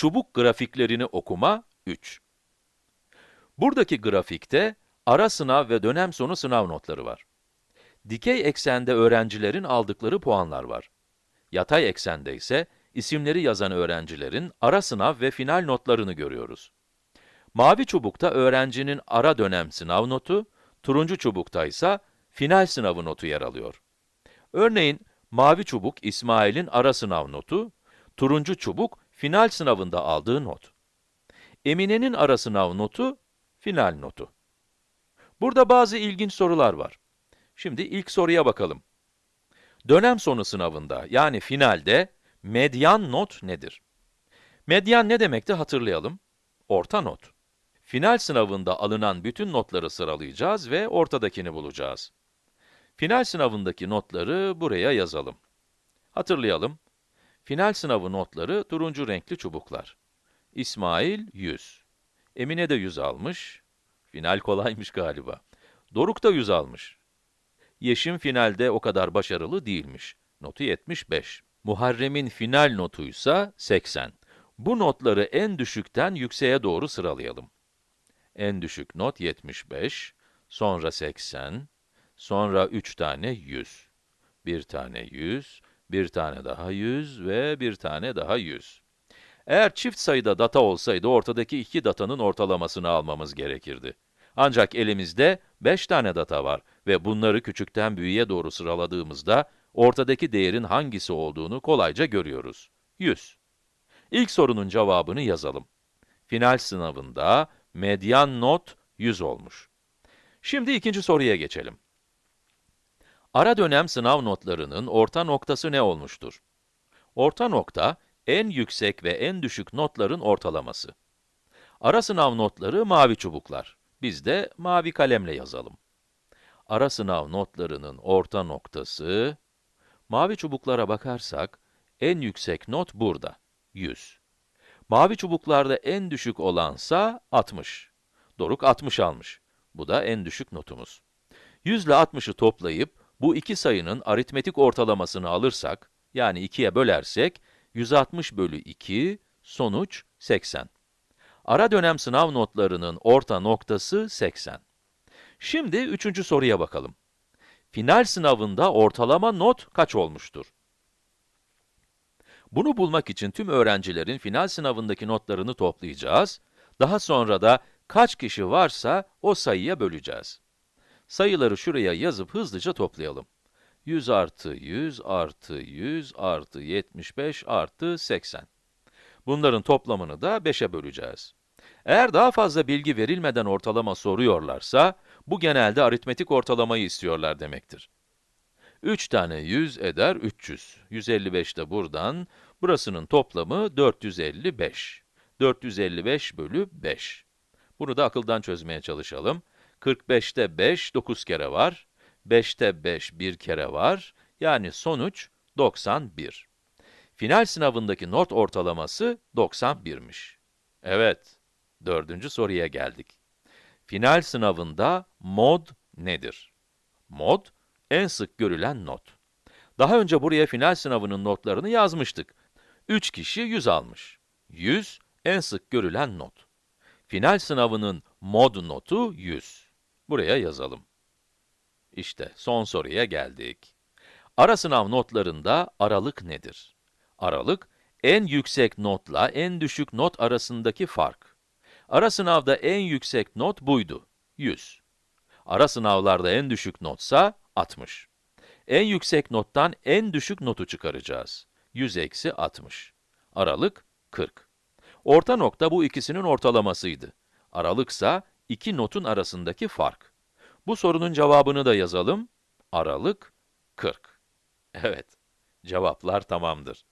Çubuk grafiklerini okuma 3. Buradaki grafikte ara sınav ve dönem sonu sınav notları var. Dikey eksende öğrencilerin aldıkları puanlar var. Yatay eksende ise isimleri yazan öğrencilerin ara sınav ve final notlarını görüyoruz. Mavi çubukta öğrencinin ara dönem sınav notu, turuncu çubukta ise final sınavı notu yer alıyor. Örneğin, mavi çubuk İsmail'in ara sınav notu, turuncu çubuk final sınavında aldığı not. Emine'nin ara sınav notu, final notu. Burada bazı ilginç sorular var. Şimdi ilk soruya bakalım. Dönem sonu sınavında, yani finalde, medyan not nedir? Medyan ne demekti hatırlayalım. Orta not. Final sınavında alınan bütün notları sıralayacağız ve ortadakini bulacağız. Final sınavındaki notları buraya yazalım. Hatırlayalım. Final sınavı notları turuncu renkli çubuklar. İsmail 100. Emine de 100 almış. Final kolaymış galiba. Doruk da 100 almış. Yeşim finalde o kadar başarılı değilmiş. Notu 75. Muharrem'in final notuysa 80. Bu notları en düşükten yükseğe doğru sıralayalım. En düşük not 75, sonra 80, sonra 3 tane 100. Bir tane 100, bir tane daha 100 ve bir tane daha 100. Eğer çift sayıda data olsaydı ortadaki iki datanın ortalamasını almamız gerekirdi. Ancak elimizde 5 tane data var ve bunları küçükten büyüğe doğru sıraladığımızda ortadaki değerin hangisi olduğunu kolayca görüyoruz. 100. İlk sorunun cevabını yazalım. Final sınavında medyan not 100 olmuş. Şimdi ikinci soruya geçelim. Ara dönem sınav notlarının orta noktası ne olmuştur? Orta nokta, en yüksek ve en düşük notların ortalaması. Ara sınav notları mavi çubuklar. Biz de mavi kalemle yazalım. Ara sınav notlarının orta noktası, mavi çubuklara bakarsak, en yüksek not burada, 100. Mavi çubuklarda en düşük olansa 60. Doruk 60 almış. Bu da en düşük notumuz. 100 ile 60'ı toplayıp, bu iki sayının aritmetik ortalamasını alırsak, yani 2'ye bölersek, 160 bölü 2, sonuç 80. Ara dönem sınav notlarının orta noktası 80. Şimdi üçüncü soruya bakalım. Final sınavında ortalama not kaç olmuştur? Bunu bulmak için tüm öğrencilerin final sınavındaki notlarını toplayacağız. Daha sonra da kaç kişi varsa o sayıya böleceğiz. Sayıları şuraya yazıp hızlıca toplayalım. 100 artı 100 artı 100 artı 75 artı 80. Bunların toplamını da 5'e böleceğiz. Eğer daha fazla bilgi verilmeden ortalama soruyorlarsa, bu genelde aritmetik ortalamayı istiyorlar demektir. 3 tane 100 eder 300. 155 de buradan. Burasının toplamı 455. 455 bölü 5. Bunu da akıldan çözmeye çalışalım. 45'te 5, 9 kere var. 5'te 5, 1 kere var. Yani sonuç 91. Final sınavındaki not ortalaması 91'miş. Evet, dördüncü soruya geldik. Final sınavında mod nedir? Mod, en sık görülen not. Daha önce buraya final sınavının notlarını yazmıştık. 3 kişi 100 almış. 100, en sık görülen not. Final sınavının mod notu 100. Buraya yazalım. İşte son soruya geldik. Ara sınav notlarında aralık nedir? Aralık, en yüksek notla en düşük not arasındaki fark. Ara sınavda en yüksek not buydu, 100. Ara sınavlarda en düşük notsa 60. En yüksek nottan en düşük notu çıkaracağız. 100 eksi 60. Aralık 40. Orta nokta bu ikisinin ortalamasıydı. Aralıksa iki notun arasındaki fark. Bu sorunun cevabını da yazalım. Aralık 40. Evet, cevaplar tamamdır.